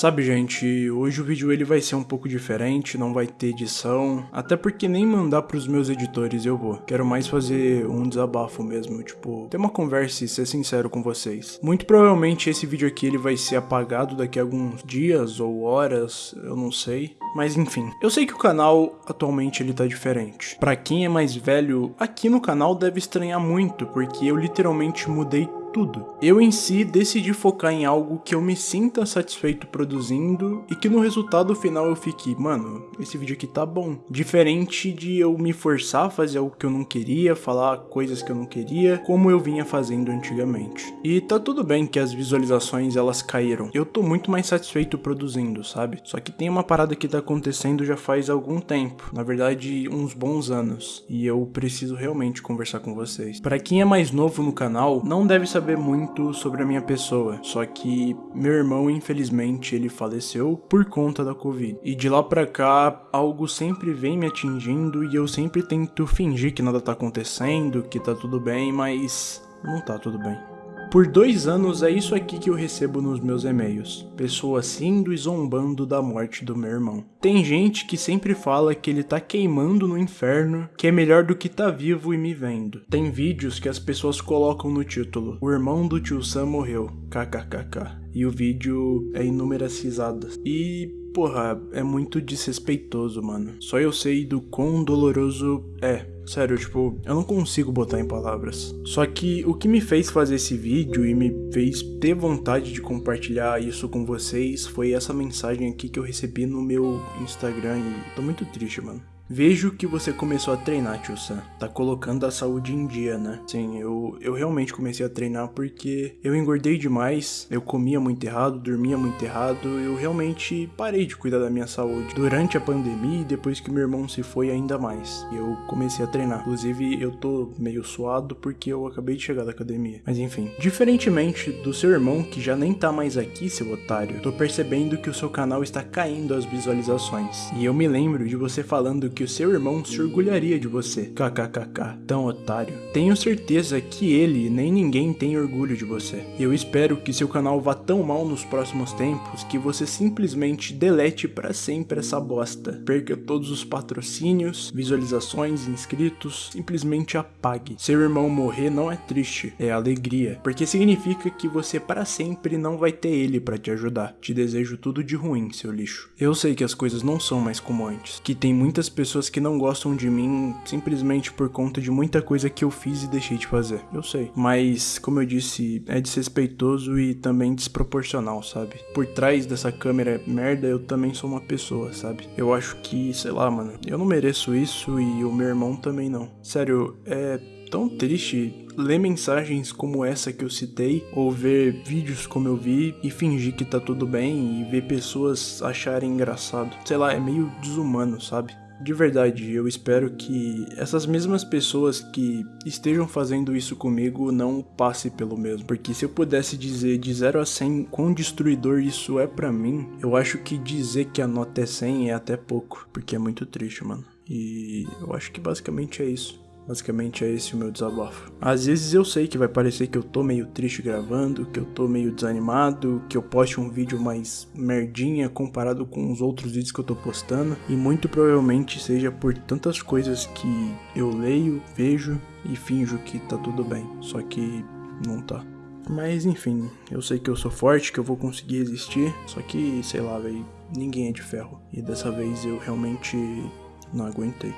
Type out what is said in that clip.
Sabe, gente, hoje o vídeo ele vai ser um pouco diferente, não vai ter edição, até porque nem mandar pros meus editores eu vou. Quero mais fazer um desabafo mesmo, tipo, ter uma conversa e ser sincero com vocês. Muito provavelmente esse vídeo aqui ele vai ser apagado daqui a alguns dias ou horas, eu não sei. Mas enfim, eu sei que o canal atualmente ele tá diferente. Pra quem é mais velho, aqui no canal deve estranhar muito, porque eu literalmente mudei tudo. Eu em si decidi focar em algo que eu me sinta satisfeito produzindo e que no resultado final eu fique, mano, esse vídeo aqui tá bom. Diferente de eu me forçar a fazer algo que eu não queria, falar coisas que eu não queria, como eu vinha fazendo antigamente. E tá tudo bem que as visualizações elas caíram. Eu tô muito mais satisfeito produzindo, sabe? Só que tem uma parada que tá acontecendo já faz algum tempo, na verdade uns bons anos, e eu preciso realmente conversar com vocês. Para quem é mais novo no canal, não deve saber saber muito sobre a minha pessoa, só que meu irmão, infelizmente, ele faleceu por conta da Covid. E de lá pra cá, algo sempre vem me atingindo e eu sempre tento fingir que nada tá acontecendo, que tá tudo bem, mas não tá tudo bem. Por dois anos é isso aqui que eu recebo nos meus e-mails. Pessoas rindo e zombando da morte do meu irmão. Tem gente que sempre fala que ele tá queimando no inferno, que é melhor do que tá vivo e me vendo. Tem vídeos que as pessoas colocam no título, o irmão do tio Sam morreu, kkkk. E o vídeo é inúmeras risadas. E porra, é muito desrespeitoso, mano. Só eu sei do quão doloroso é Sério, tipo, eu não consigo botar em palavras. Só que o que me fez fazer esse vídeo e me fez ter vontade de compartilhar isso com vocês foi essa mensagem aqui que eu recebi no meu Instagram e tô muito triste, mano. Vejo que você começou a treinar, tio Sam. Tá colocando a saúde em dia, né? Sim, eu, eu realmente comecei a treinar porque eu engordei demais, eu comia muito errado, dormia muito errado, eu realmente parei de cuidar da minha saúde. Durante a pandemia e depois que meu irmão se foi ainda mais. Eu comecei a treinar. Inclusive, eu tô meio suado porque eu acabei de chegar da academia. Mas enfim, diferentemente do seu irmão que já nem tá mais aqui, seu otário, tô percebendo que o seu canal está caindo as visualizações. E eu me lembro de você falando que que o seu irmão se orgulharia de você. KKKK, tão otário. Tenho certeza que ele nem ninguém tem orgulho de você. Eu espero que seu canal vá tão mal nos próximos tempos que você simplesmente delete para sempre essa bosta. Perca todos os patrocínios, visualizações, inscritos, simplesmente apague. Seu irmão morrer não é triste, é alegria, porque significa que você para sempre não vai ter ele para te ajudar. Te desejo tudo de ruim, seu lixo. Eu sei que as coisas não são mais como antes, que tem muitas pessoas pessoas que não gostam de mim simplesmente por conta de muita coisa que eu fiz e deixei de fazer. Eu sei. Mas, como eu disse, é desrespeitoso e também desproporcional, sabe? Por trás dessa câmera merda, eu também sou uma pessoa, sabe? Eu acho que, sei lá, mano, eu não mereço isso e o meu irmão também não. Sério, é tão triste ler mensagens como essa que eu citei, ou ver vídeos como eu vi e fingir que tá tudo bem e ver pessoas acharem engraçado. Sei lá, é meio desumano, sabe? De verdade, eu espero que essas mesmas pessoas que estejam fazendo isso comigo não passem pelo mesmo. Porque se eu pudesse dizer de 0 a 100 quão destruidor isso é para mim, eu acho que dizer que a nota é 100 é até pouco. Porque é muito triste, mano. E eu acho que basicamente é isso. Basicamente é esse o meu desabafo. Às vezes eu sei que vai parecer que eu tô meio triste gravando, que eu tô meio desanimado, que eu poste um vídeo mais merdinha comparado com os outros vídeos que eu tô postando, e muito provavelmente seja por tantas coisas que eu leio, vejo e finjo que tá tudo bem, só que não tá. Mas enfim, eu sei que eu sou forte, que eu vou conseguir existir, só que sei lá, velho, ninguém é de ferro. E dessa vez eu realmente não aguentei.